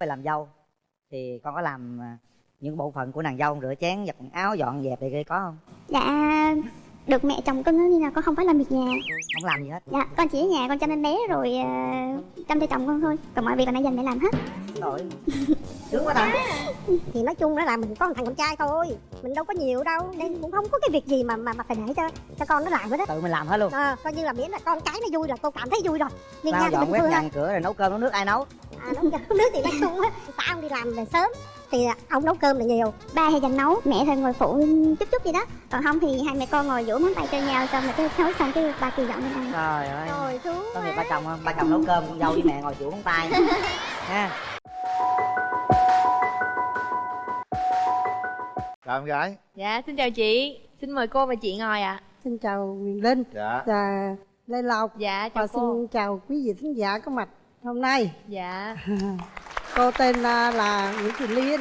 phải làm dâu. Thì con có làm à, những bộ phận của nàng dâu rửa chén giặt quần áo dọn dẹp này kia có không? Dạ được mẹ chồng cưng nên là con không phải làm việc nhà. Không làm gì hết. Dạ con chỉ ở nhà con chăm em bé rồi uh, chăm cho chồng con thôi. Còn mọi việc là nãy dành mẹ làm hết. Rồi sướng quá ta thì nói chung đó là mình có một thằng con trai thôi. Mình đâu có nhiều đâu. Nên cũng không có cái việc gì mà mà mà phải để cho cho con nó làm hết á. Tự mình làm hết luôn. À, coi như là miễn là con cái nó vui là cô cảm thấy vui rồi. Nhưng nha thì dọn bình quét thường nhà cửa rồi nấu cơm nấu nước ai nấu? À, nấu cơm nước thì nói chung á xã ông đi làm về sớm thì ông nấu cơm là nhiều. Ba hay dành nấu, mẹ thì ngồi phụ chút chút gì đó. Còn không thì hai mẹ con ngồi vỗ móng tay cho nhau Xong rồi cái nấu xong cái ba kêu dọn lên ăn. Trời ơi. Rồi xuống có nghiệp ba chồng không ba chồng nấu cơm con dâu với mẹ ngồi chịu móng tay. Ha chào em gái Dạ, xin chào chị. Xin mời cô và chị ngồi ạ. Xin chào Quyền Linh dạ và Lê Lộc Dạ, chào và cô. xin chào quý vị khán giả có mặt hôm nay. Dạ. Cô tên là, là Nguyễn Thị Liên.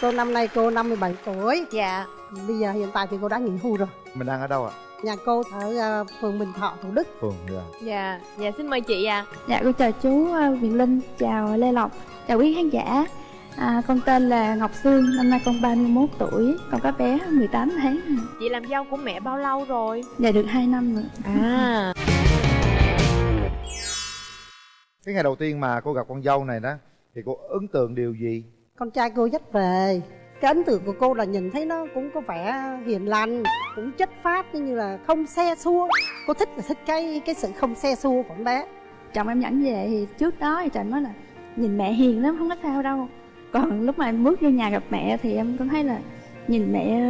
Cô năm nay cô 57 tuổi. Dạ. Bây giờ hiện tại thì cô đã nghỉ hưu rồi. mình đang ở đâu ạ Nhà cô ở à, phường Bình Thọ, Thủ Đức. phường dạ Dạ, dạ xin mời chị ạ. Dạ con chào chú ờ, Quyền Linh, chào Lê Lộc, chào quý khán giả à, Con tên là Ngọc Sương, năm nay con 31 tuổi, con có bé 18 tháng Chị làm dâu của mẹ bao lâu rồi? Dạ được 2 năm rồi À. cái ngày đầu tiên mà cô gặp con dâu này đó thì cô ấn tượng điều gì Con trai cô dắt về. Cái ấn tượng của cô là nhìn thấy nó cũng có vẻ hiền lành, cũng chất phát như là không xe xua. Cô thích là thích cái cái sự không xe xua của con bé. Chồng em dẫn về thì trước đó thì chồng nói là nhìn mẹ hiền lắm, không có sao đâu còn lúc mà em bước vô nhà gặp mẹ thì em cũng thấy là nhìn mẹ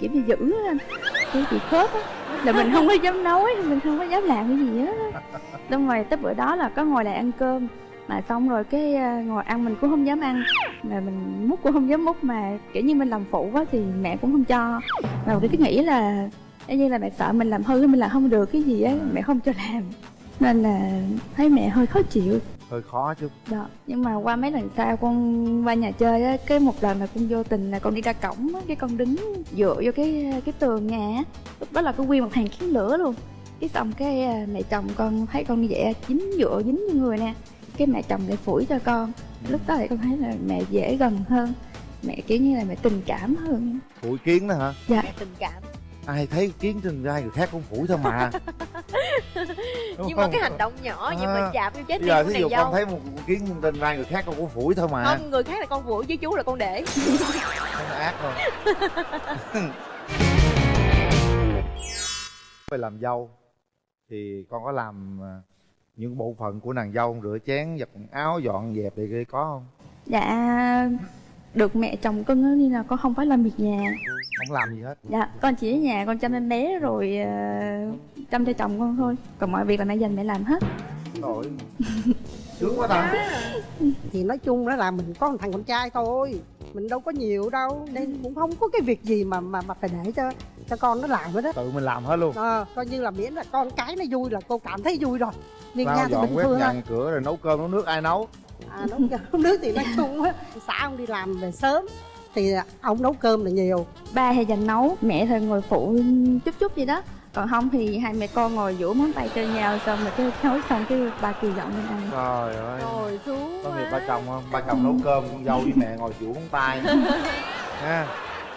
kiểu như dữ á anh. Kiểu bị khớp á. Là mình không có dám nói, mình không có dám làm cái gì hết á. Xong rồi tới bữa đó là có ngồi lại ăn cơm. Mà xong rồi cái à, ngồi ăn mình cũng không dám ăn. Mà mình múc cũng không dám múc mà kiểu như mình làm phụ quá thì mẹ cũng không cho. Mà cái nghĩ là giống như là mẹ sợ mình làm hư mình làm không được cái gì á mẹ không cho làm. Nên là thấy mẹ hơi khó chịu hơi khó chứ. Đó nhưng mà qua mấy lần sau con qua nhà chơi á cái một lần là con vô tình là con đi ra cổng á cái con đứng dựa vô cái cái tường nhà á. Lúc đó là có nguyên một hàng kiến lửa luôn. Cái xong cái à, mẹ chồng con thấy con như vậy á, dính dựa dính như người nè. Cái mẹ chồng lại phủi cho con. Lúc đó thì con thấy là mẹ dễ gần hơn. Mẹ kiểu như là mẹ tình cảm hơn. Phủi kiến đó hả? Dạ. Mẹ tình cảm. ai thấy kiến trên vai người khác cũng phủi thôi mà Đúng Nhưng mà không? cái hành động nhỏ nhưng mà À. chạm vô trái tim giờ thí nàng dụ con dâu. thấy một kiến trên vai người khác con cũng phủi thôi mà Không, người khác là con vũ chứ chú là con để. không ác thôi phải làm dâu thì con có làm à, những bộ phận của nàng dâu rửa chén giặt quần áo dọn dẹp kia có không dạ được mẹ chồng cưng á nên là con không phải làm việc nhà. Không làm gì hết. Dạ, con chỉ ở nhà con chăm em bé rồi ờ, chăm cho chồng con thôi. Còn mọi việc là nãy dành mẹ làm hết. Rồi sướng quá ta. Thì nói chung đó là mình có một thằng con trai thôi. Mình đâu có nhiều đâu. Nên cũng không có cái việc gì mà mà mà phải để cho cho con nó làm hết á. Tự mình làm hết luôn. À, coi như là miễn là con cái nó vui là cô cảm thấy vui rồi. Nhưng nha lau thì dọn bình quét thường nhà thôi cửa rồi nấu cơm nấu nước ai nấu à, nấu cơm. Nước thì nói chung á xã ông đi làm về sớm thì ông nấu cơm là nhiều. Ba hay dành nấu, mẹ thì ngồi phụ chút chút gì đó. Còn không thì hai mẹ con ngồi vỗ móng tay cho nhau Xong rồi cái nấu xong cái ba kêu dọn lên ăn. Trời ơi. Rồi xuống có nghiệp ba chồng không ba chồng nấu cơm con dâu với mẹ ngồi chịu móng tay. Ha.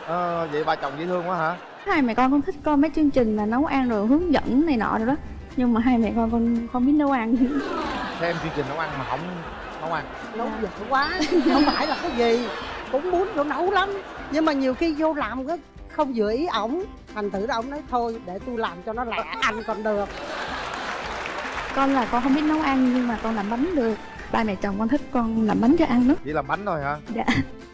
Ờ, vậy ba chồng dễ thương quá hả? Hai mẹ con con thích coi mấy chương trình mà nấu ăn rồi hướng dẫn này nọ rồi đó. Nhưng mà hai mẹ con con không biết nấu ăn. Xem chương trình nấu ăn mà không nấu ăn nấu dở quá không phải là cái gì cũng muốn vô nấu lắm. Nhưng mà nhiều khi vô làm cái không vừa ý ổng thành thử là ổng nói thôi để tôi làm cho nó lẹ ăn còn được. Con là con không biết nấu ăn nhưng mà con làm bánh được. Ba mẹ chồng con thích con làm bánh cho ăn đó chỉ làm bánh thôi hả? Dạ.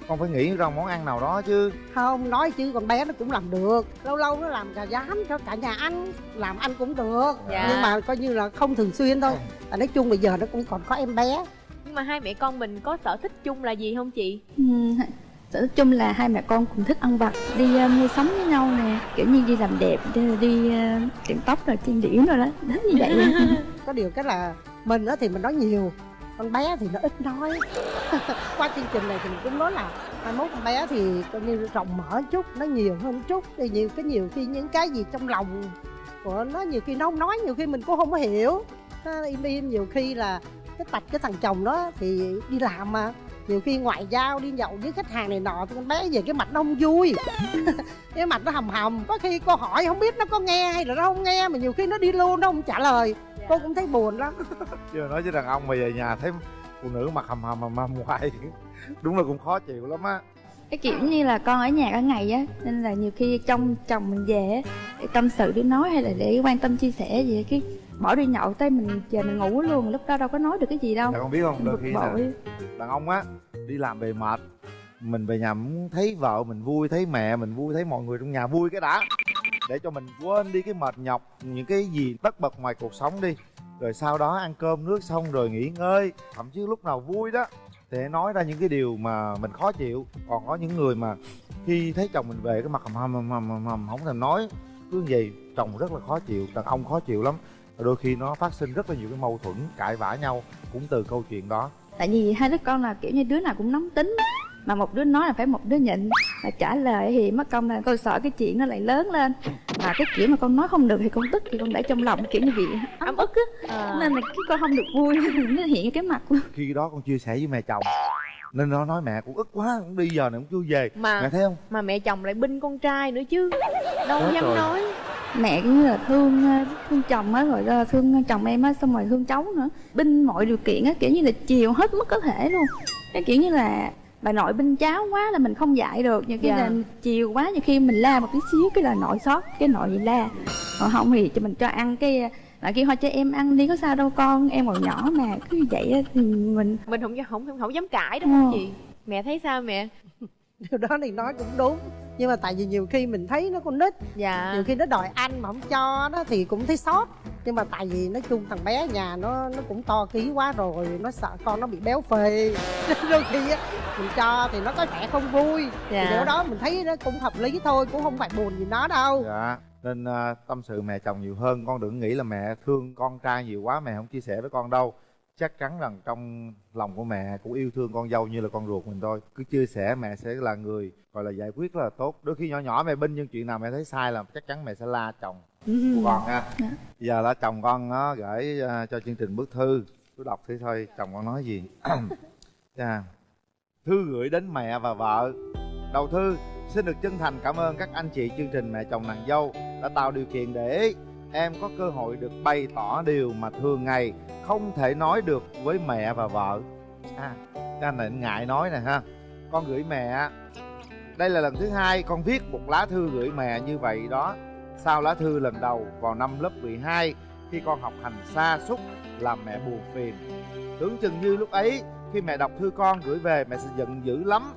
Con phải nghĩ ra món ăn nào đó chứ. Không nói chứ con bé nó cũng làm được. Lâu lâu nó làm gà rán cho cả nhà ăn làm ăn cũng được. Dạ. nhưng mà coi như là không thường xuyên thôi. À, nói chung bây giờ nó cũng còn có em bé Nhưng mà hai mẹ con mình có sở thích chung là gì không chị? Ừ, sở thích chung là hai mẹ con cùng thích ăn vặt đi ờ, mua sắm với nhau nè. Kiểu như đi làm đẹp đi, đi ờ, tiệm tóc rồi trang điểm rồi đó. Đó như vậy. Có điều cái là mình á thì mình nói nhiều con bé thì nó ít nói. Qua chương trình này thì mình cũng nói là mai mốt con bé thì coi như rộng mở chút nó nhiều hơn chút. Thì nhiều cái nhiều khi những cái gì trong lòng của nó nhiều khi nó không nói nhiều khi mình cũng không có hiểu. Nó im im nhiều khi là cái tạch cái thằng chồng đó thì đi làm mà. Nhiều khi ngoại giao đi nhậu với khách hàng này nọ thì con bé về cái mặt nó không vui. Cái mặt nó hầm hầm. Có khi cô hỏi không biết nó có nghe hay là nó không nghe mà nhiều khi nó đi luôn nó không trả lời. Cô cũng thấy buồn lắm. Chưa nói với đàn ông mà về nhà thấy phụ nữ mặt hầm hầm hầm hầm hoài. Đúng là cũng khó chịu lắm á. Cái kiểu như là con ở nhà cả ngày á nên là nhiều khi trong chồng mình về để tâm sự để nói hay là để quan tâm chia sẻ gì cái bỏ đi nhậu tới mình về mình ngủ luôn lúc đó đâu có nói được cái gì đâu. Dạ con biết không? Đôi khi là đàn ông á đi làm về mệt mình về nhà muốn thấy vợ mình vui thấy mẹ mình vui thấy mọi người trong nhà vui cái đã. Để cho mình quên đi cái mệt nhọc những cái gì tất bật ngoài cuộc sống đi. Rồi sau đó ăn cơm nước xong rồi nghỉ ngơi thậm chí lúc nào vui đó thì nói ra những cái điều mà mình khó chịu. Còn có những người mà khi thấy chồng mình về cái mặt hầm hầm hầm hầm hầm, hầm không thèm nói cứ như vậy chồng rất là khó chịu đàn ông khó chịu lắm Và đôi khi nó phát sinh rất là nhiều cái mâu thuẫn cãi vã nhau cũng từ câu chuyện đó. Tại vì hai đứa con là kiểu như đứa nào cũng nóng tính mà một đứa nói là phải một đứa nhịn. Mà trả lời thì mất công là con sợ cái chuyện nó lại lớn lên. Mà cái kiểu mà con nói không được thì con tức thì con để trong lòng kiểu như bị ấm ức á. À. nên là cái con không được vui nó hiện cái mặt luôn. Khi đó con chia sẻ với mẹ chồng nên nó nói mẹ cũng ức quá cũng đi giờ này cũng chưa về. Mà mẹ thấy không? mà mẹ chồng lại binh con trai nữa chứ đâu dám rồi. nói mẹ cũng như là thương ờ, thương chồng á rồi ờ, thương chồng em á xong rồi thương cháu nữa. Binh mọi điều kiện á kiểu như là chiều hết mức có thể luôn. Cái kiểu như là bà nội binh cháu quá là mình không dạy được. Nhiều khi Dạ. là chiều quá nhiều khi mình la một tí xíu cái là nội sót cái nội bị la. Còn không thì cho mình cho ăn cái lại kia thôi cho em ăn đi có sao đâu con em còn nhỏ mà. Cứ như vậy á thì mình mình không không không, không dám cãi đúng không Ờ. chị? Mẹ thấy sao mẹ? Điều đó thì nói cũng đúng nhưng mà tại vì nhiều khi mình thấy nó con nít dạ. nhiều khi nó đòi ăn mà không cho đó thì cũng thấy sót. Nhưng mà tại vì nói chung thằng bé nhà nó nó cũng to ký quá rồi nó sợ con nó bị béo phì. Nên đôi khi á mình cho thì nó có vẻ không vui. Dạ. thì điều đó mình thấy nó cũng hợp lý thôi cũng không phải buồn gì nó đâu. Dạ nên à, tâm sự mẹ chồng nhiều hơn. Con đừng nghĩ là mẹ thương con trai nhiều quá mẹ không chia sẻ với con đâu chắc chắn rằng trong lòng của mẹ cũng yêu thương con dâu như là con ruột mình thôi. Cứ chia sẻ mẹ sẽ là người gọi là giải quyết rất là tốt. Đôi khi nhỏ nhỏ mẹ binh nhưng chuyện nào mẹ thấy sai là chắc chắn mẹ sẽ la chồng của con ha Dạ. giờ là chồng con nó gửi à, cho chương trình bức thư. Tôi đọc thử thôi chồng con nói gì? Chà. thư gửi đến mẹ và vợ. Đầu thư xin được chân thành cảm ơn các anh chị chương trình mẹ chồng nàng dâu đã tạo điều kiện để em có cơ hội được bày tỏ điều mà thường ngày không thể nói được với mẹ và vợ. À cái anh này anh ngại nói nè ha. Con gửi mẹ, đây là lần thứ hai con viết một lá thư gửi mẹ như vậy đó. Sau lá thư lần đầu vào năm lớp 12 khi con học hành xa xúc, làm mẹ buồn phiền. Tưởng chừng như lúc ấy, khi mẹ đọc thư con gửi về, mẹ sẽ giận dữ lắm.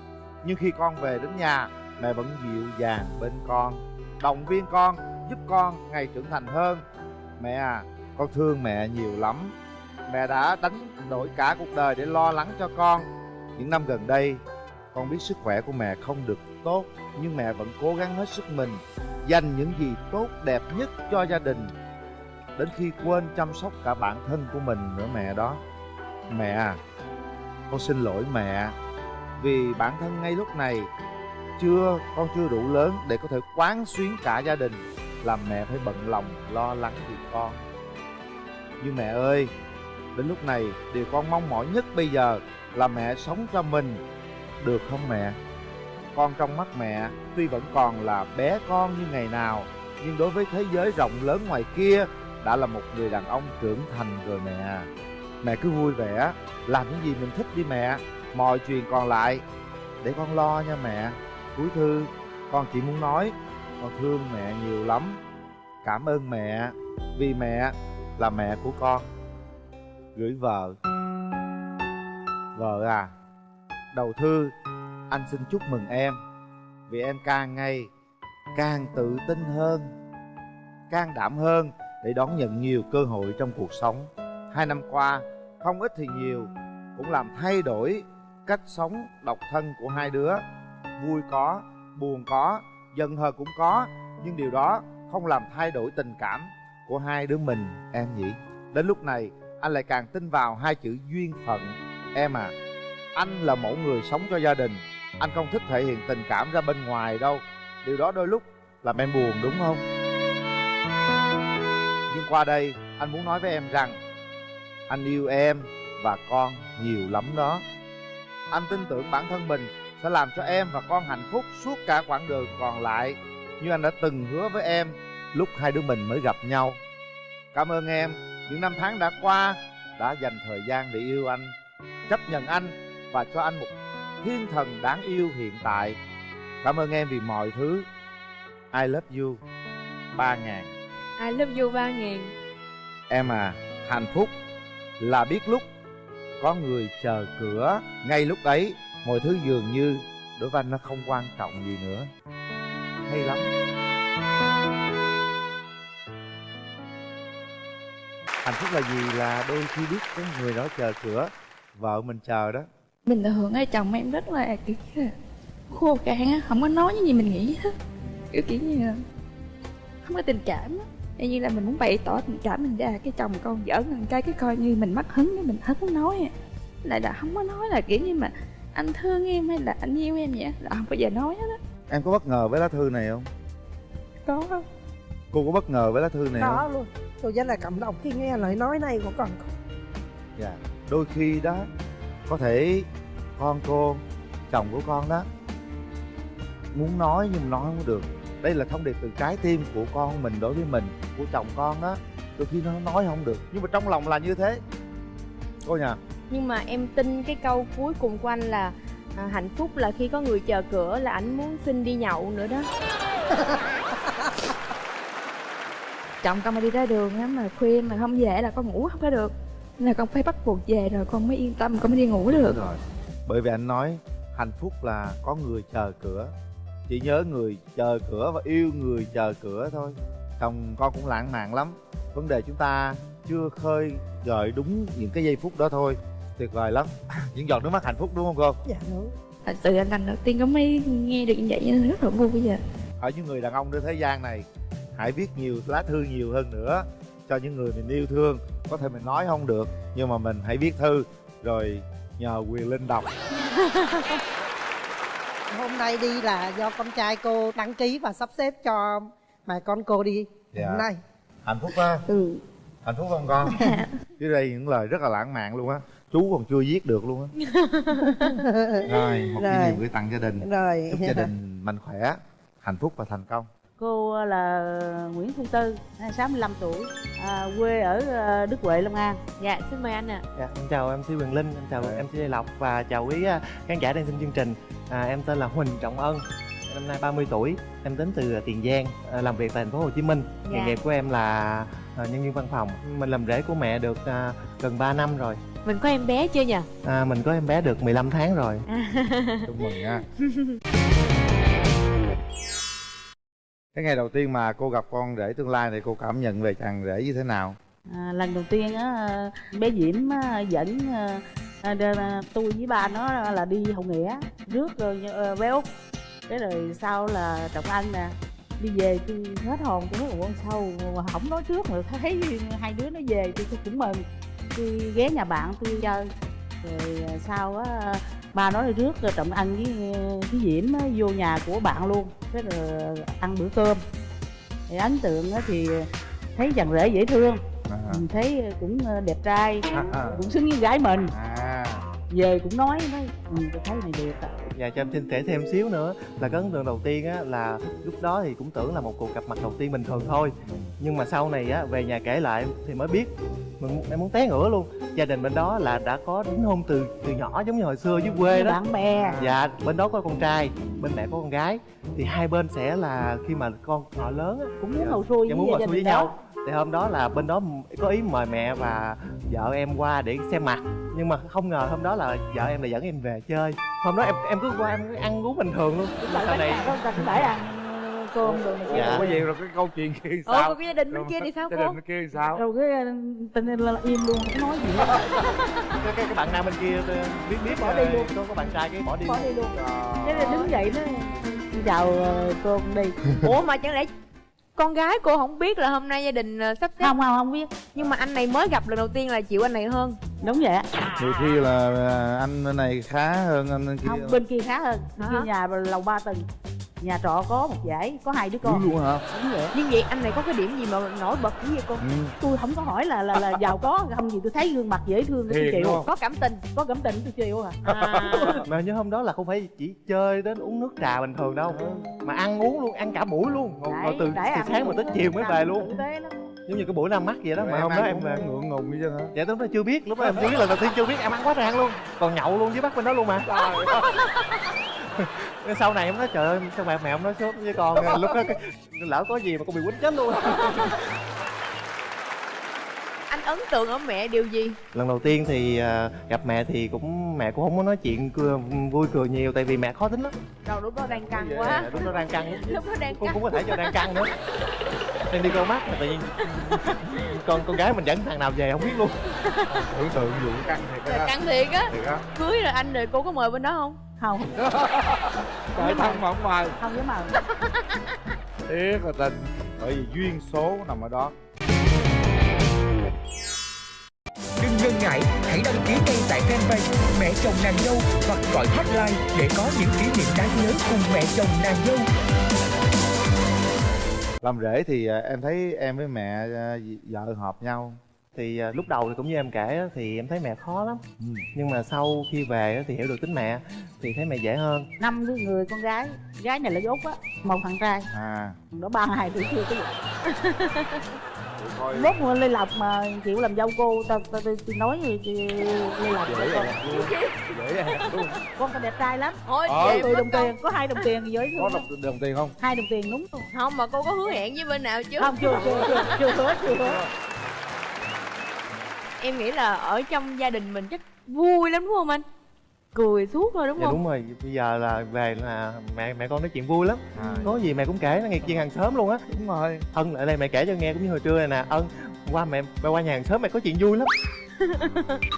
Nhưng khi con về đến nhà, mẹ vẫn dịu dàng bên con. Động viên con giúp con ngày trưởng thành hơn. Mẹ à con thương mẹ nhiều lắm. Mẹ đã đánh đổi cả cuộc đời để lo lắng cho con. Những năm gần đây, con biết sức khỏe của mẹ không được tốt, nhưng mẹ vẫn cố gắng hết sức mình, dành những gì tốt đẹp nhất cho gia đình. Đến khi quên chăm sóc cả bản thân của mình nữa mẹ đó. Mẹ à con xin lỗi mẹ, vì bản thân ngay lúc này chưa, con chưa đủ lớn để có thể quán xuyến cả gia đình làm mẹ phải bận lòng, lo lắng vì con. Nhưng mẹ ơi, đến lúc này điều con mong mỏi nhất bây giờ là mẹ sống cho mình. Được không mẹ? Con trong mắt mẹ tuy vẫn còn là bé con như ngày nào, nhưng đối với thế giới rộng lớn ngoài kia đã là một người đàn ông trưởng thành rồi mẹ. Mẹ cứ vui vẻ, làm những gì mình thích đi mẹ, mọi chuyện còn lại. Để con lo nha mẹ. Cuối thư, con chỉ muốn nói con thương mẹ nhiều lắm. Cảm ơn mẹ, vì mẹ là mẹ của con. Gửi vợ. Vợ à đầu thư, anh xin chúc mừng em. Vì em càng ngày càng tự tin hơn, can đảm hơn để đón nhận nhiều cơ hội trong cuộc sống. Hai năm qua, không ít thì nhiều, cũng làm thay đổi cách sống độc thân của hai đứa. Vui có, buồn có giận hờn cũng có, nhưng điều đó không làm thay đổi tình cảm của hai đứa mình, em nhỉ? Đến lúc này, anh lại càng tin vào hai chữ duyên phận, em à. Anh là mẫu người sống cho gia đình, anh không thích thể hiện tình cảm ra bên ngoài đâu. Điều đó đôi lúc làm em buồn, đúng không? Nhưng qua đây, anh muốn nói với em rằng, anh yêu em và con nhiều lắm đó. Anh tin tưởng bản thân mình sẽ làm cho em và con hạnh phúc suốt cả quãng đường còn lại. Như anh đã từng hứa với em lúc hai đứa mình mới gặp nhau. Cảm ơn em. Những năm tháng đã qua đã dành thời gian để yêu anh chấp nhận anh và cho anh một thiên thần đáng yêu hiện tại. Cảm ơn em vì mọi thứ. I love you. Ba ngàn. I love you ba ngàn. Em à, hạnh phúc là biết lúc có người chờ cửa Ngay lúc ấy, mọi thứ dường như đối với anh nó không quan trọng gì nữa. Hay lắm. Hạnh phúc là gì là đôi khi biết có người đó chờ cửa, Vợ mình chờ đó. Mình là hưởng ai chồng em rất là, kiểu khô cạn á, không có nói những gì mình nghĩ hết. Kiểu kiểu như là, không có tình cảm á. Y như là mình muốn bày tỏ tình cảm mình ra, cái chồng con giỡn một cái cái coi như mình mất hứng, cái mình hết muốn nói lại là không có nói là kiểu như mà anh thương em hay là anh yêu em vậy? Là không bao giờ nói hết á. Em có bất ngờ với lá thư này không? có. Không Cô có bất ngờ với lá thư này đó không? luôn. Tôi rất là cảm động khi nghe lời nói này của con. Dạ. Đôi khi đó Có thể con cô Chồng của con đó Muốn nói nhưng nói không được. Đây là thông điệp từ trái tim của con mình đối với mình Của chồng con đó. Đôi khi nó nói không được. Nhưng mà trong lòng là như thế. Cô nhờ nhưng mà em tin cái câu cuối cùng của anh là à, hạnh phúc là khi có người chờ cửa là anh muốn xin đi nhậu nữa đó. Chồng con mà đi ra đường á mà khuya mà không về là con ngủ không có được. Nên là con phải bắt buộc về rồi con mới yên tâm con mới đi ngủ được. Rồi. Bởi vì anh nói Hạnh phúc là có người chờ cửa. Chỉ nhớ người chờ cửa và yêu người chờ cửa thôi. Chồng con cũng lãng mạn lắm. Vấn đề chúng ta chưa khơi gợi đúng những cái giây phút đó thôi Tuyệt vời lắm. Những giọt nước mắt hạnh phúc đúng không cô? dạ đúng. Thật sự là lần đầu tiên con mới nghe được như vậy nên rất là vui bây giờ ở những người đàn ông trên thế gian này hãy viết nhiều lá thư nhiều hơn nữa cho những người mình yêu thương. Có thể mình nói không được nhưng mà mình hãy viết thư rồi nhờ quyền linh đọc. Hôm nay đi là do con trai cô đăng ký và sắp xếp cho mà con cô đi. Dạ. hôm nay. Hạnh phúc ha ừ. Hạnh phúc không con? Dưới đây những lời rất là lãng mạn luôn á chú còn chưa viết được luôn á rồi một cái niềm gửi tặng gia đình rồi chúc gia đình mạnh khỏe hạnh phúc và thành công Cô là Nguyễn Thu Tư, 65 tuổi, à, quê ở à, Đức Huệ, Long An. dạ xin mời anh ạ Dạ, em chào MC Quyền Linh, em chào MC Lê Lộc và chào quý à, khán giả đang xem chương trình. À, em tên là Huỳnh Trọng Ân, năm nay 30 tuổi, em đến từ Tiền Giang, à, làm việc tại thành phố Hồ Chí Minh. Nghề Dạ. nghiệp của em là à, nhân viên văn phòng. Mình làm rể của mẹ được à, gần 3 năm rồi. Mình có em bé chưa nhỉ À, mình có em bé được 15 tháng rồi. chúc mừng nha. Cái ngày đầu tiên mà cô gặp con rể tương lai thì cô cảm nhận về chàng rể như thế nào? À, lần đầu tiên á, bé Diễm á, dẫn à, à, à, tôi với ba nó là đi hậu nghĩa rước rồi à, bé út. Cái rồi sau là trọng ân nè đi về tôi hết hồn tôi nói ủa sao mà không nói trước mà thấy hai đứa nó về tôi cũng mừng tôi ghé nhà bạn tôi chơi. Rồi à, sau á ba nói rước trọng ân với với diễm á, vô nhà của bạn luôn. Cái rồi ăn bữa cơm. Thì ấn tượng á thì thấy chàng rể dễ thương. À, mình thấy cũng đẹp trai à, à. cũng xứng với gái mình. À. Về cũng nói nói ừ, tôi thấy này đẹp ạ Dạ cho em xin kể thêm xíu nữa. Là cái ấn tượng đầu tiên á là lúc đó thì cũng tưởng là một cuộc gặp mặt đầu tiên bình thường thôi. Nhưng mà sau này á về nhà kể lại thì mới biết. Mình em muốn té ngửa luôn. Gia đình bên đó là đã có đính hôn từ từ nhỏ giống như hồi xưa dưới quê đó. Bạn bè. Dạ bên đó có con trai bên mẹ có con gái. Thì hai bên sẽ là khi mà con họ lớn á cũng muốn dạ, dạ, với muốn ngồi gia xuôi với đình đó. nhau thì hôm đó là bên đó có ý mời mẹ và vợ em qua để xem mặt. Nhưng mà không ngờ hôm đó là vợ em là dẫn em về chơi. Hôm đó em em cứ qua em cứ ăn uống bình thường luôn. Sau này cũng phải ăn cơm rồi này Dạ. Ủa vậy rồi cái câu chuyện kia sao? còn cái gia đình bên kia thì sao gia cô? đình bên kia thì sao? Rồi cái ờ, tình là im luôn không nói gì hết. Cái, cái, cái bạn nam bên kia tôi biết biết Bỏ đi luôn. có, có bạn trai cái bỏ đi bỏ luôn. đi luôn. Là đứng dậy nó "Xin chào ờ, cô đi. Ủa mà chẳng lẽ con gái cô không biết là hôm nay gia đình ờ, sắp xếp không không không biết. Nhưng mà anh này mới gặp lần đầu tiên là chịu anh này hơn. Đúng vậy á. Nhiều khi là à, anh này khá hơn anh kia không bên kia khá hơn. Bên Hả? kia nhà lầu ba tầng nhà trọ có một dãy có hai đứa con. Luôn hả? Đúng vậy. Nhưng vậy anh này có cái điểm gì mà nổi bật dữ vậy cô ừ. tôi không có hỏi là là là giàu có không gì tôi thấy gương mặt dễ thương tôi chịu. không? có cảm tình có cảm tình tôi chịu à. Mà nhớ hôm đó là không phải chỉ chơi đến uống nước trà bình thường đâu mà ăn uống luôn ăn cả buổi luôn. Ngồi, ngồi từ, từ sáng mà tới chiều mới về luôn. Giống như cái buổi ra mắt vậy đó mà em hôm đó em về. ngượng ngùng như chứ hả? Dạ lúc đó chưa biết lúc đó em chưa biết lần đầu tiên chưa biết em ăn quá rang luôn. Còn nhậu luôn với bác bên đó luôn mà sau này em nói trời ơi sao mẹ mẹ em nói sốt với con lúc đó cái- lỡ có gì mà con bị quýnh chết luôn. Anh ấn tượng ở mẹ điều gì? Lần đầu tiên thì à, gặp mẹ thì cũng mẹ cũng không có nói chuyện cười, vui cười nhiều tại vì mẹ khó tính lắm. Rồi lúc đó đang căng quá. Dạ, lúc đó đang căng lúc đó đang cũng căng cũng có thể cho đang căng nữa. Đang đi câu mắt mà tự nhiên. Con con gái mình dẫn thằng nào về không biết luôn. Tưởng tượng vụ căng thiệt căng thiệt á. Thiệt á. Cưới rồi anh rồi cô có mời bên đó không không. Trời thân mà không mời không dám mời thiệt là tình bởi vì duyên số nằm ở đó. Đừng ngần ngại, hãy đăng ký ngay tại fanpage Mẹ chồng nàng dâu hoặc gọi hotline để có những kỷ niệm đáng nhớ cùng mẹ chồng nàng dâu. làm rể thì à, em thấy em với mẹ à, vợ hợp nhau thì à, lúc đầu thì cũng như em kể á, thì em thấy mẹ khó lắm. Ừ. nhưng mà sau khi về á, thì hiểu được tính mẹ thì thấy mẹ dễ hơn. Năm đứa người con gái gái này là dốt á một thằng trai. À. Đó ba hai tuổi chưa cái gì mốt mà lê lộc mà chịu làm dâu cô tao tao tao tao nói gì chị lê lộc dễ con vậy dễ con tao đẹp trai lắm. Thôi Ờ. tôi đồng tiền có hai đồng tiền với có đồng, đồng tiền không? Hai đồng tiền đúng không không mà cô có hứa hẹn với bên nào chứ? Không chưa chưa chưa chưa hứa. Chưa hứa em nghĩ là ở trong gia đình mình chắc vui lắm đúng không anh? Cười suốt thôi đúng dạ không? đúng rồi. Bây giờ là về là mẹ mẹ con nói chuyện vui lắm. À, có gì mẹ cũng kể nó nghe chuyên hàng xóm luôn á. Đúng rồi. Ân lại đây mẹ kể cho nghe cũng như hồi trưa này nè. Ân qua mẹ mẹ qua nhà hàng xóm mẹ có chuyện vui lắm.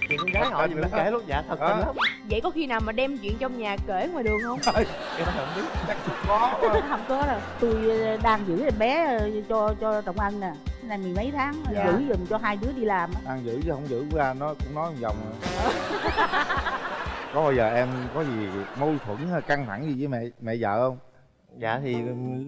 Chuyện con gái họ gì cũng kể luôn. Dạ thật tình lắm. Vậy có khi nào mà đem chuyện trong nhà kể ngoài đường không? Em không biết. Chắc có. Quá. không có đâu. Tôi ờ, đang giữ em bé ờ, cho cho trọng ân nè này mười mấy tháng Dạ. giữ giùm cho hai đứa đi làm á. Ăn giữ chứ không giữ ra nó cũng nói một vòng rồi. có bao giờ em có gì mâu thuẫn hay căng thẳng gì với mẹ mẹ vợ không? Dạ thì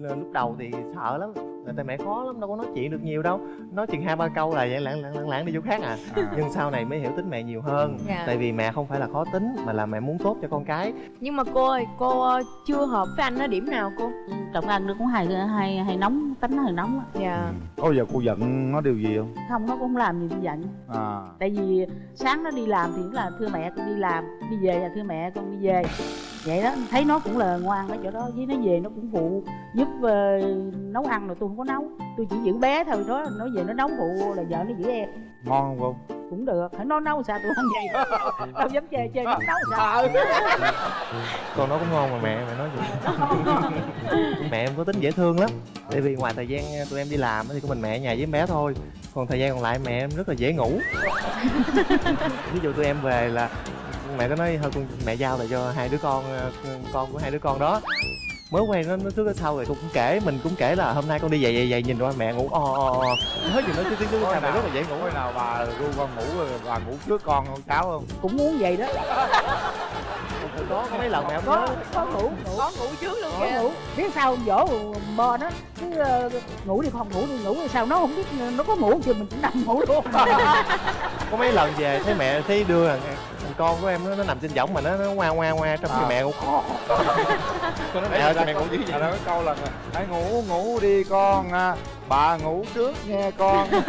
lúc đầu thì sợ lắm tại mẹ khó lắm đâu có nói chuyện được nhiều đâu. Nói chừng hai ba câu là vậy lãng lãng lãng đi chỗ khác à. À, nhưng sau này mới hiểu tính mẹ nhiều hơn. Dạ. tại vì mẹ không phải là khó tính mà là mẹ muốn tốt cho con cái. Nhưng mà cô ơi cô ờ, chưa hợp với anh ở điểm nào cô? Trọng ân nó cũng hay hay hay nóng tính nó hay nóng á. Dạ. Có bao giờ cô giận nó điều gì không? Không nó cũng không làm gì tôi giận. À. Tại vì sáng nó đi làm thì cũng là thưa mẹ con đi làm đi về là thưa mẹ con đi về. Vậy đó thấy nó cũng là ngoan ở chỗ đó với nó về nó cũng phụ giúp ờ, nấu ăn rồi tôi không có nấu tôi chỉ giữ bé thôi đó nó về nó nấu phụ là vợ nó giữ em. Ngon không cũng được. Hãy nó nấu sao tôi ăn vậy? Đâu dám chê chê nó nấu sao? Con nó cũng ngon mà mẹ mẹ nói gì mẹ em có tính dễ thương lắm. Tại vì ngoài thời gian tụi em đi làm á thì có mình mẹ ở nhà với em bé thôi. Còn thời gian còn lại mẹ em rất là dễ ngủ. Ví dụ tụi em về là mẹ có nói thôi con mẹ giao lại cho hai đứa con ờ, con của hai đứa con đó mới quen nó nó trước ở sau rồi con cũng kể mình cũng kể là hôm nay con đi về về về nhìn qua mẹ ngủ o o o. Nói gì nói chứ tiếng Có sao mẹ rất là dễ ngủ. Hồi nào bà ru con ngủ rồi bà ngủ trước con không cháu không? Cũng muốn vậy đó có có mấy lần mẹ không có có ngủ. Ngủ có ngủ trước luôn có kìa ngủ. Biết sao dỗ bo nó cứ ờ, ngủ đi không ngủ đi ngủ sao? Nó không biết nó có ngủ chưa mình cũng nằm ngủ luôn. Có mấy lần về thấy mẹ thấy đưa thằng, thằng con của em nó, nó nằm trên võng mà nó nó ngoa ngoa ngoa trong khi À. mẹ ngủ khó con. Mẹ ơi sao mẹ ngủ dữ vậy? Cái câu là hãy ngủ ngủ đi con à. bà ngủ trước nghe con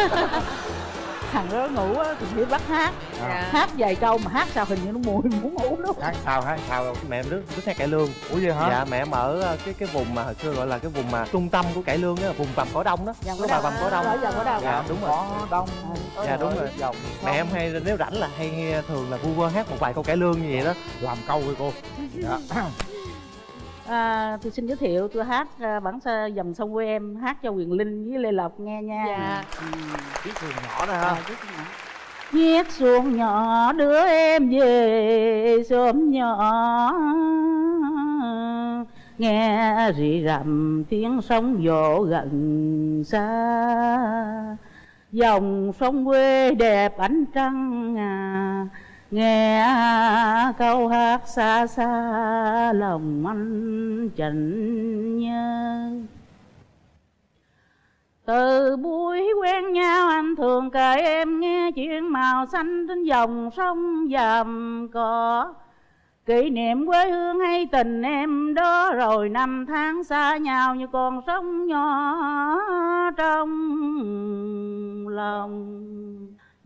thằng đó ngủ á thì biết bắt hát. À. dạ. Hát vài câu mà hát sao hình như nó mùi muốn ngủ luôn. Hát sao hát sao mẹ em rất rất hay cải lương. Ủa vậy hả? Dạ mẹ em ở ờ, cái cái vùng mà hồi xưa gọi là cái vùng mà trung tâm của cải lương á vùng vàm cỏ đông đó. Dạ, có bà vàm cỏ đông? Giờ có đâu dạ đúng rồi. Có đông. Dạ, đúng rồi. dòng mẹ em hay nếu rảnh là hay nghe- thường là vu vơ hát một vài câu cải lương như vậy đó. Làm câu với cô. Dạ. à, tôi xin giới thiệu tôi hát à, bản sa dầm sông quê em hát cho quyền linh với lê lộc nghe nha. Dạ. Chiếc thuyền nhỏ À, ha. Chút nữa. Chiếc xuồng nhỏ đưa em về sớm nhỏ. Nghe rì rầm tiếng sóng vỗ gần xa. Dòng sông quê đẹp ánh trăng à nghe câu hát xa xa, lòng anh chạnh nhớ từ buổi quen nhau anh thường kể em nghe chuyện màu xanh trên dòng sông dầm cỏ. Kỷ niệm quê hương hay tình em đó Rồi năm tháng xa nhau như con sông nhỏ trong lòng.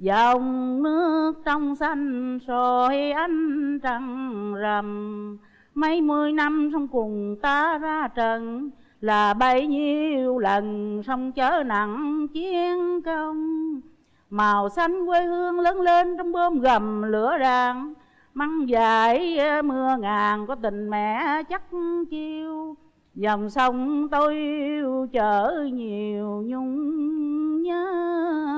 Dòng nước trong xanh soi ánh trăng rằm. Mấy mươi năm sông cùng ta ra trận Là bấy nhiêu lần sông chở nặng chiến công. Màu xanh quê hương lớn lên trong bơm gầm lửa ràng măng dài ờ, mưa ngàn có tình mẹ chắc chiêu. Dòng sông tôi yêu chở nhiều nhung nhớ.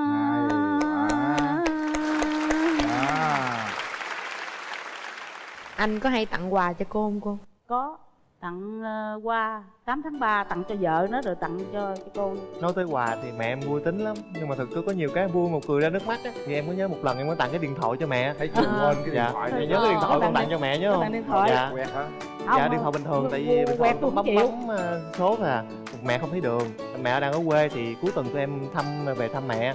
Anh có hay tặng quà cho cô không cô? Có. Tặng uh, qua 8 tháng 3 tặng cho vợ nó rồi tặng cho, cho cô nói tới quà thì mẹ em vui tính lắm. Nhưng mà thực sự có nhiều cái vui một cười ra nước mắt á. Thì em có nhớ một lần em có tặng cái điện thoại cho mẹ. Thấy chưa quên cái điện dạ. thoại Dạ, nhớ cái điện thoại con tặng cho mẹ nhớ không? tặng điện thoại. Dạ. Quẹt hả? Không, dạ điện thoại bình thường tại vì bình thường bấm chịu. bấm ờ, số à. Mẹ không thấy đường. Mẹ đang ở quê thì cuối tuần tụi em thăm về thăm mẹ.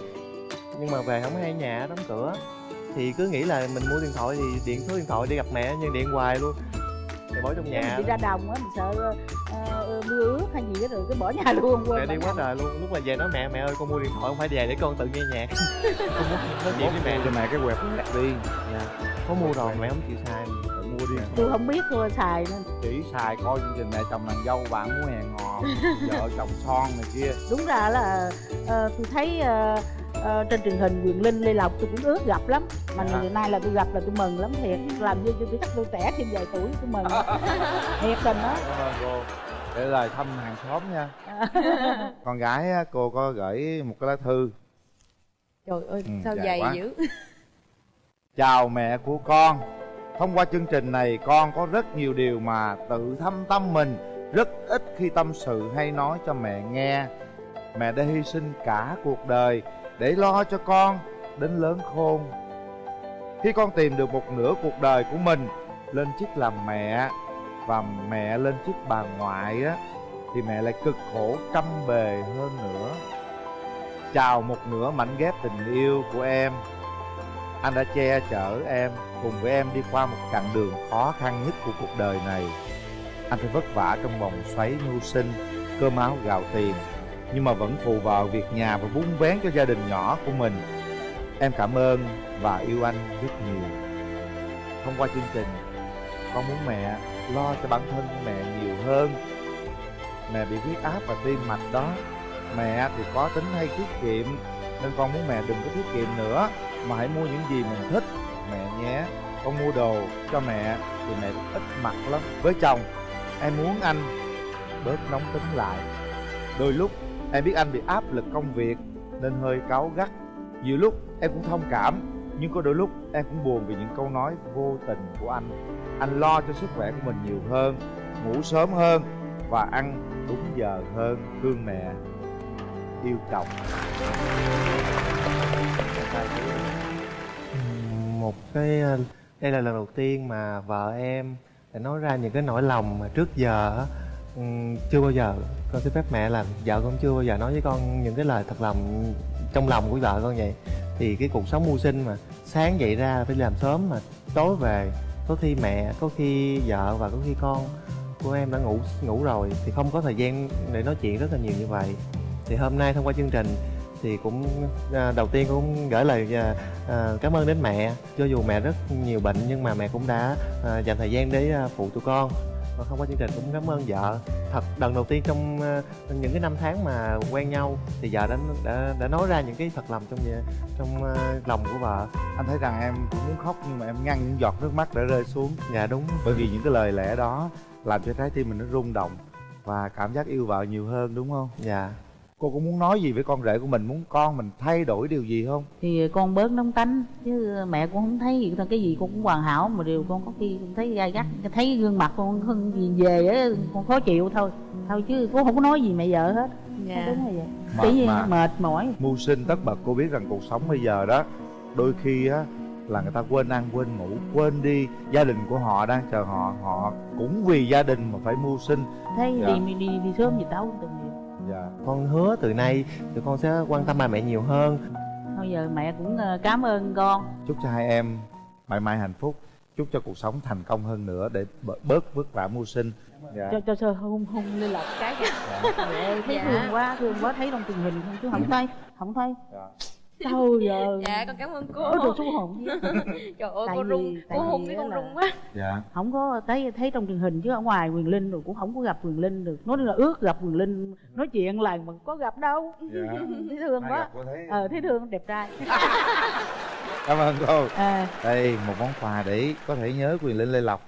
Nhưng mà về không hay nhà đóng cửa thì cứ nghĩ là mình mua điện thoại thì điện số điện thoại đi gặp mẹ nhưng điện hoài luôn. Thì bỏ trong nhà. đi ra đồng á mình sợ uh, mưa ướt hay gì đó rồi cứ bỏ nhà luôn quên mẹ đi quá trời luôn. Lúc mà về nói mẹ mẹ ơi con mua điện thoại không phải về để con tự nghe nhạc. Con muốn nói chuyện với mẹ. cho mẹ cái quẹt quẹt đi dạ có mua rồi mẹ không chịu xài. Tự mua đi. Tôi không biết thôi xài nên. Chỉ xài coi chương trình mẹ chồng nàng dâu bạn muốn hẹn hò vợ chồng son này kia. Đúng ra là uh, tôi thấy uh, uh, trên truyền hình quyền linh lê lộc tôi cũng ước gặp lắm. Mà Dạ. ngày nay là tôi gặp là tôi mừng lắm thiệt. Làm như tôi chắc tôi trẻ thêm vài tuổi tôi mừng. Thiệt tình đó. Cô để lời thăm hàng xóm nha. Con gái cô có gửi một cái lá thư. Trời ơi Ừ, sao dài quá. dữ. Chào mẹ của con. Thông qua chương trình này con có rất nhiều điều mà tự thăm tâm mình rất ít khi tâm sự hay nói cho mẹ nghe. Mẹ đã hy sinh cả cuộc đời để lo cho con đến lớn khôn. Khi con tìm được một nửa cuộc đời của mình, lên chức làm mẹ và mẹ lên chức bà ngoại á, thì mẹ lại cực khổ trăm bề hơn nữa. Chào một nửa mảnh ghép tình yêu của em. Anh đã che chở em, cùng với em đi qua một chặng đường khó khăn nhất của cuộc đời này. Anh phải vất vả trong vòng xoáy mưu sinh, cơm áo gạo tiền nhưng mà vẫn phụ vào việc nhà và vun vén cho gia đình nhỏ của mình. Em cảm ơn và yêu anh rất nhiều. Thông qua chương trình, con muốn mẹ lo cho bản thân mẹ nhiều hơn. Mẹ bị huyết áp và tim mạch đó. Mẹ thì có tính hay tiết kiệm, nên con muốn mẹ đừng có tiết kiệm nữa. Mà hãy mua những gì mình thích. Mẹ nhé, con mua đồ cho mẹ thì mẹ ít mặc lắm. Với chồng, em muốn anh bớt nóng tính lại. Đôi lúc em biết anh bị áp lực công việc nên hơi cáu gắt. Nhiều lúc em cũng thông cảm, nhưng có đôi lúc em cũng buồn vì những câu nói vô tình của anh. Anh lo cho sức khỏe của mình nhiều hơn, ngủ sớm hơn và ăn đúng giờ hơn thương mẹ. Yêu chồng. Một cái, đây là lần đầu tiên mà vợ em đã nói ra những cái nỗi lòng mà trước giờ ừm, chưa bao giờ. Con xin phép mẹ là vợ con chưa bao giờ nói với con những cái lời thật lòng trong lòng của vợ con vậy. Thì cái cuộc sống mưu sinh mà sáng dậy ra phải làm sớm mà tối về có khi mẹ có khi vợ và có khi con của em đã ngủ ngủ rồi thì không có thời gian để nói chuyện rất là nhiều như vậy. Thì hôm nay thông qua chương trình thì cũng à, đầu tiên cũng gửi lời à, à, cảm ơn đến mẹ. Cho dù mẹ rất nhiều bệnh nhưng mà mẹ cũng đã à, dành thời gian để à, phụ tụi con và thông qua chương trình cũng cảm ơn vợ. Thật lần đầu tiên trong à, những cái năm tháng mà quen nhau thì vợ đã đã, đã nói ra những cái thật lòng trong trong à, lòng của vợ. Anh thấy rằng em cũng muốn khóc nhưng mà em ngăn những giọt nước mắt đã rơi xuống. Dạ đúng. Bởi vì những cái lời lẽ đó làm cho trái tim mình nó rung động và cảm giác yêu vợ nhiều hơn đúng không? Dạ cô có muốn nói gì với con rể của mình? Muốn con mình thay đổi điều gì không? Thì con bớt nóng tánh chứ mẹ cũng không thấy gì. Cái gì con cũng hoàn hảo mà điều con có khi con thấy gai gắt. Thấy gương mặt con không gì về á con khó chịu thôi. Thôi chứ cũng không có nói gì mẹ vợ hết. Dạ. Đúng vậy? Mệt chỉ mà. mệt mỏi. Mưu sinh tất bật cô biết rằng cuộc sống bây giờ đó đôi khi á là người ta quên ăn quên ngủ quên đi. Gia đình của họ đang chờ họ họ cũng vì gia đình mà phải mưu sinh. Thấy Dạ. đi, đi đi sớm gì đâu từng dạ. Con hứa từ nay tụi con sẽ quan tâm ba mẹ nhiều hơn. Thôi giờ mẹ cũng ờ, cảm ơn con. Chúc cho hai em mãi mãi hạnh phúc. Chúc cho cuộc sống thành công hơn nữa để bớt- vất vả mưu sinh. Dạ. cho cho sơ hung hung lên lọc cái. Kìa ơi, thấy Dạ. thương quá thương quá thấy trong truyền hình không chứ không thấy không thấy. Dạ. Trời giờ dạ con cảm ơn cô. Ôi trời xuống hồn trời ơi Tại cô vì- run tại cô hôn cái con là- run quá. Dạ. Không có thấy thấy trong truyền hình chứ ở ngoài quyền linh rồi cũng không có gặp quyền linh được. Nói là ước gặp quyền linh nói chuyện là mà có gặp đâu. Dạ. Thấy thương Ai quá. thấy? Ờ thấy thương đẹp trai. Cảm ơn cô. À đây một món quà để có thể nhớ quyền linh lê lộc